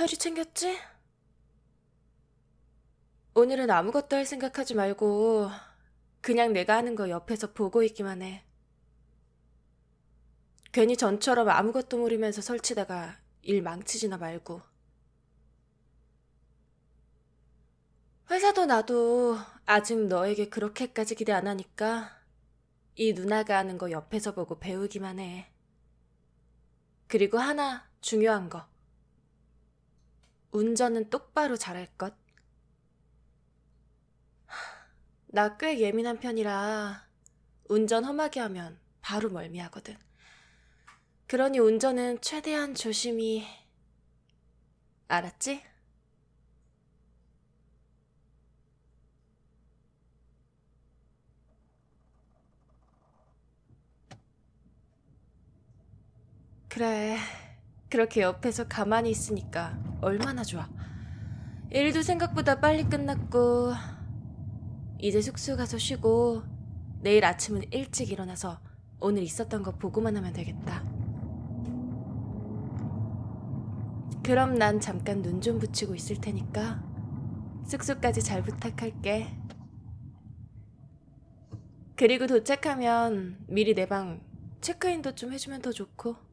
서류 챙겼지? 오늘은 아무것도 할 생각하지 말고 그냥 내가 하는 거 옆에서 보고 있기만 해. 괜히 전처럼 아무것도 모르면서 설치다가 일 망치지나 말고. 회사도 나도 아직 너에게 그렇게까지 기대 안 하니까 이 누나가 하는 거 옆에서 보고 배우기만 해. 그리고 하나 중요한 거. 운전은 똑바로 잘할 것. 나 꽤 예민한 편이라 운전 험하게 하면 바로 멀미하거든. 그러니 운전은 최대한 조심히. 알았지? 그래. 그렇게 옆에서 가만히 있으니까 얼마나 좋아. 일도 생각보다 빨리 끝났고, 이제 숙소 가서 쉬고, 내일 아침은 일찍 일어나서 오늘 있었던 거 보고만 하면 되겠다. 그럼 난 잠깐 눈 좀 붙이고 있을 테니까 숙소까지 잘 부탁할게. 그리고 도착하면 미리 내 방 체크인도 좀 해주면 더 좋고.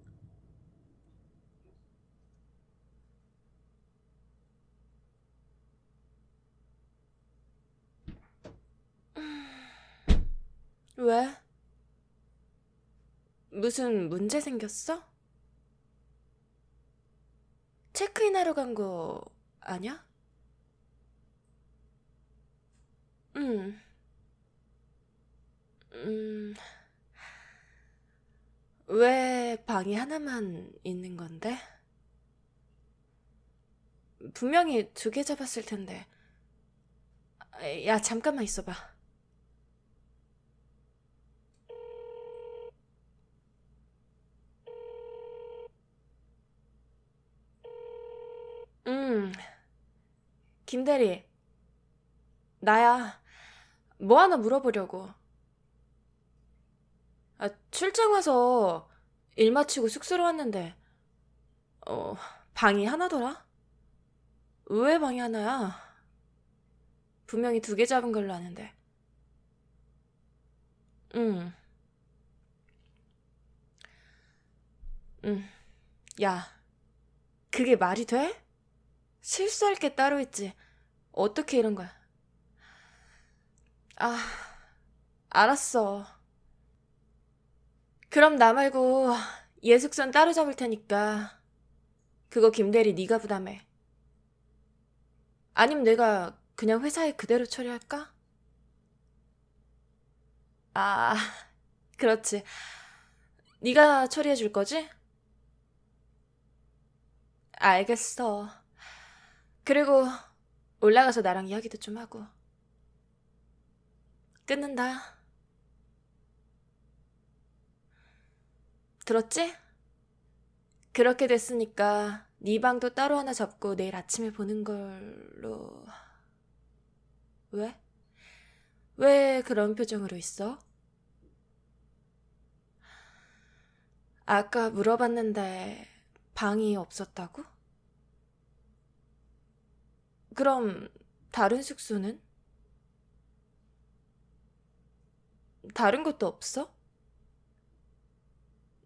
왜? 무슨 문제 생겼어? 체크인 하러 간 거 아냐? 응. 음. 왜 방이 하나만 있는 건데? 분명히 두 개 잡았을 텐데. 야, 잠깐만 있어봐. 음, 김대리. 나야. 뭐 하나 물어보려고. 아, 출장 와서 일 마치고 숙소로 왔는데, 어, 방이 하나더라? 왜 방이 하나야? 분명히 두 개 잡은 걸로 아는데. 응. 응. 야, 그게 말이 돼? 실수할 게 따로 있지. 어떻게 이런 거야? 아, 알았어. 그럼 나 말고 예숙선 따로 잡을 테니까 그거 김대리 네가 부담해. 아니면 내가 그냥 회사에 그대로 처리할까? 아, 그렇지. 네가 처리해 줄 거지? 알겠어. 그리고 올라가서 나랑 이야기도 좀 하고. 끊는다. 들었지? 그렇게 됐으니까 네 방도 따로 하나 잡고 내일 아침에 보는 걸로... 왜? 왜 그런 표정으로 있어? 아까 물어봤는데 방이 없었다고? 그럼 다른 숙소는? 다른 것도 없어?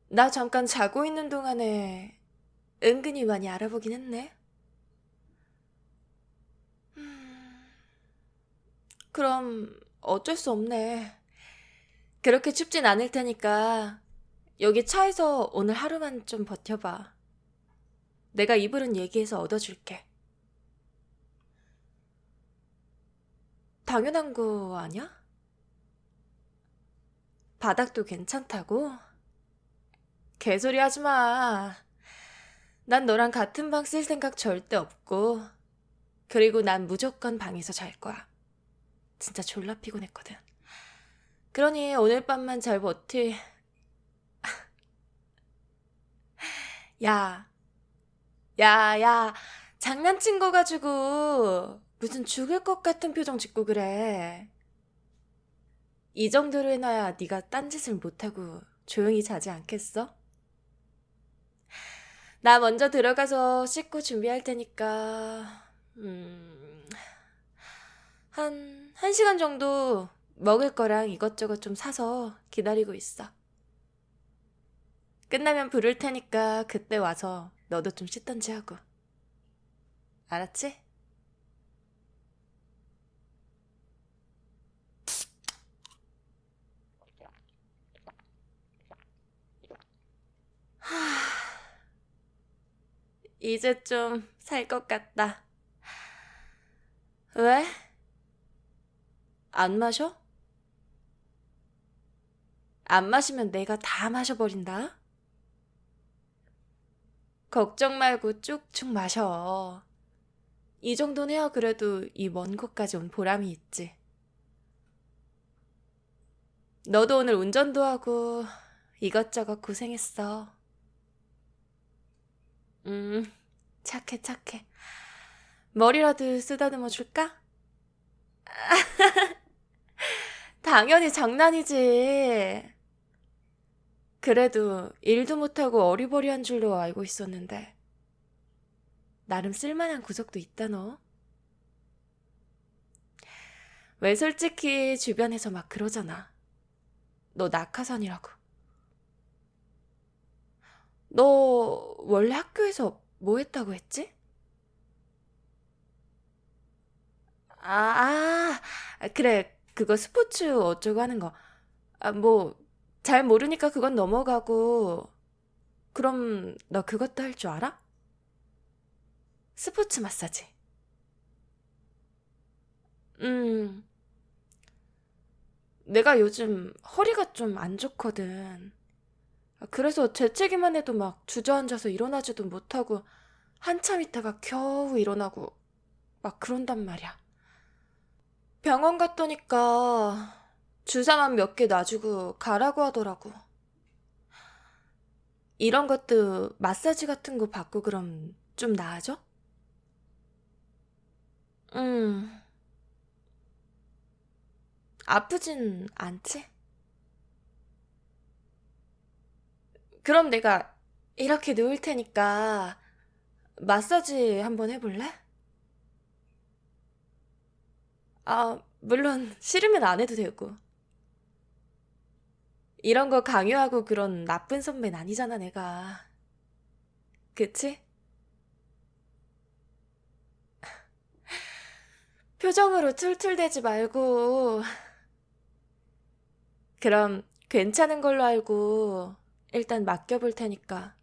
나 잠깐 자고 있는 동안에 은근히 많이 알아보긴 했네. 음, 그럼 어쩔 수 없네. 그렇게 춥진 않을 테니까 여기 차에서 오늘 하루만 좀 버텨봐. 내가 이불은 얘기해서 얻어줄게. 당연한 거 아니야? 바닥도 괜찮다고? 개소리 하지 마. 난 너랑 같은 방 쓸 생각 절대 없고. 그리고 난 무조건 방에서 잘 거야. 진짜 졸라 피곤했거든. 그러니 오늘 밤만 잘 버티. 야. 야, 야. 장난친 거 가지고 무슨 죽을 것 같은 표정 짓고 그래. 이 정도로 해놔야 네가 딴짓을 못하고 조용히 자지 않겠어? 나 먼저 들어가서 씻고 준비할 테니까, 음, 한, 한 시간 정도 먹을 거랑 이것저것 좀 사서 기다리고 있어. 끝나면 부를 테니까 그때 와서 너도 좀 씻던지 하고. 알았지? 이제 좀 살 것 같다. 왜? 안 마셔? 안 마시면 내가 다 마셔버린다. 걱정 말고 쭉쭉 마셔. 이 정도는 해야 그래도 이 먼 곳까지 온 보람이 있지. 너도 오늘 운전도 하고 이것저것 고생했어. 음, 착해, 착해. 머리라도 쓰다듬어 줄까? 당연히 장난이지. 그래도 일도 못하고 어리버리한 줄로 알고 있었는데. 나름 쓸만한 구석도 있다, 너. 왜 솔직히 주변에서 막 그러잖아. 너 낙하산이라고. 너 원래 학교에서 뭐 했다고 했지? 아, 아, 그래. 그거 스포츠 어쩌고 하는 거. 아, 뭐, 잘 모르니까 그건 넘어가고. 그럼 너 그것도 할 줄 알아? 스포츠 마사지. 음, 내가 요즘 허리가 좀 안 좋거든. 그래서 재채기만 해도 막 주저앉아서 일어나지도 못하고 한참 있다가 겨우 일어나고 막 그런단 말이야. 병원 갔더니까 주사만 몇 개 놔주고 가라고 하더라고. 이런 것도 마사지 같은 거 받고 그럼 좀 나아져? 음, 아프진 않지? 그럼 내가 이렇게 누울 테니까 마사지 한번 해볼래? 아, 물론 싫으면 안 해도 되고. 이런 거 강요하고 그런 나쁜 선배는 아니잖아, 내가. 그치? 표정으로 툴툴대지 말고. 그럼 괜찮은 걸로 알고 일단 맡겨볼 테니까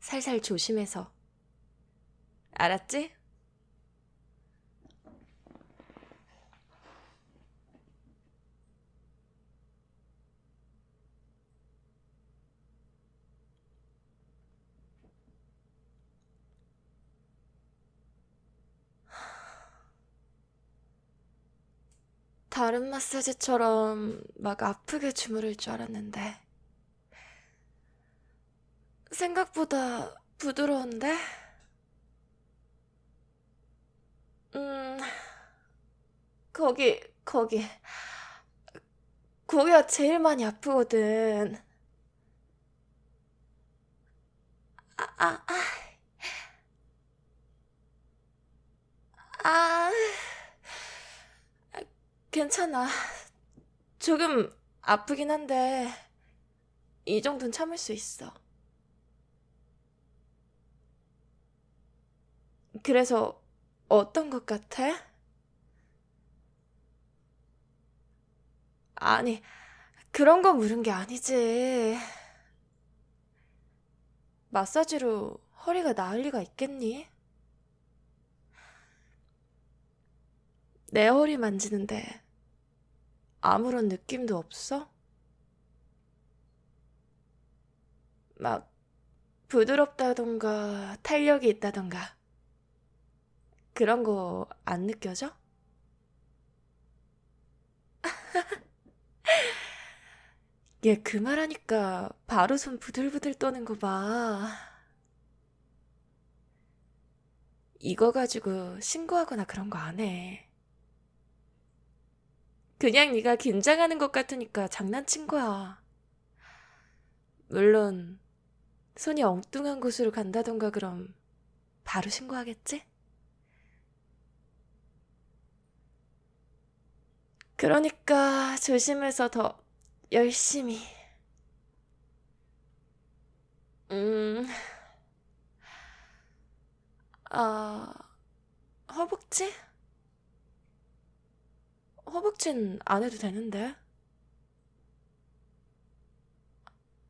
살살 조심해서. 알았지? 다른 마사지처럼 막 아프게 주무를 줄 알았는데. 생각보다 부드러운데? 음, 거기, 거기. 거기가 제일 많이 아프거든. 아, 아, 아. 아, 괜찮아. 조금 아프긴 한데, 이 정도는 참을 수 있어. 그래서 어떤 것 같아? 아니, 그런 거 물은 게 아니지. 마사지로 허리가 나을 리가 있겠니? 내 허리 만지는데 아무런 느낌도 없어? 막 부드럽다던가 탄력이 있다던가 그런 거 안 느껴져? 얘 그 말하니까 바로 손 부들부들 떠는 거 봐. 이거 가지고 신고하거나 그런 거 안 해. 그냥 네가 긴장하는 것 같으니까 장난친 거야. 물론 손이 엉뚱한 곳으로 간다던가 그럼 바로 신고하겠지? 그러니까 조심해서 더 열심히. 음, 아, 허벅지? 허벅지는 안 해도 되는데.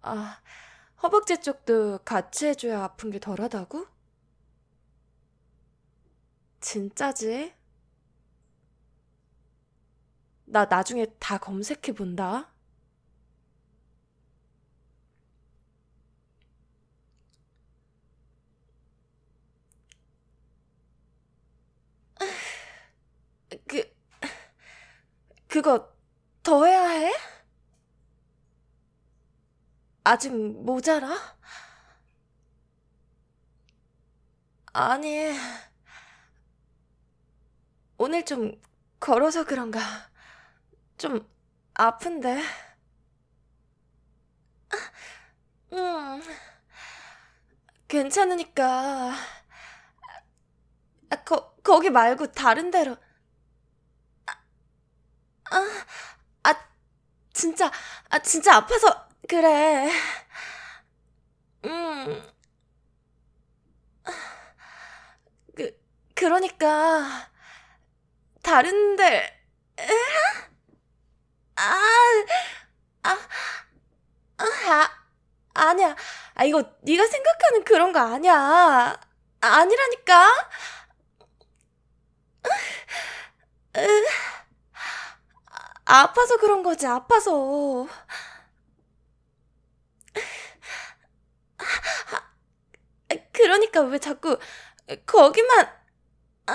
아, 허벅지 쪽도 같이 해줘야 아픈 게 덜하다고? 진짜지? 나 나중에 다 검색해 본다. 그, 그거 더 해야 해? 아직 모자라? 아니, 오늘 좀 걸어서 그런가. 좀 아픈데. 음, 괜찮으니까. 아, 거, 거기 말고 다른 데로. 아, 아, 진짜, 아, 진짜 아파서 그래. 음, 그, 그러니까, 다른 데, 아, 아, 아, 아, 아니야. 아, 이거 네가 생각하는 그런 거 아니야. 아니라니까. 으, 아파서 그런 거지, 아파서. 그러니까 왜 자꾸 거기만, 아,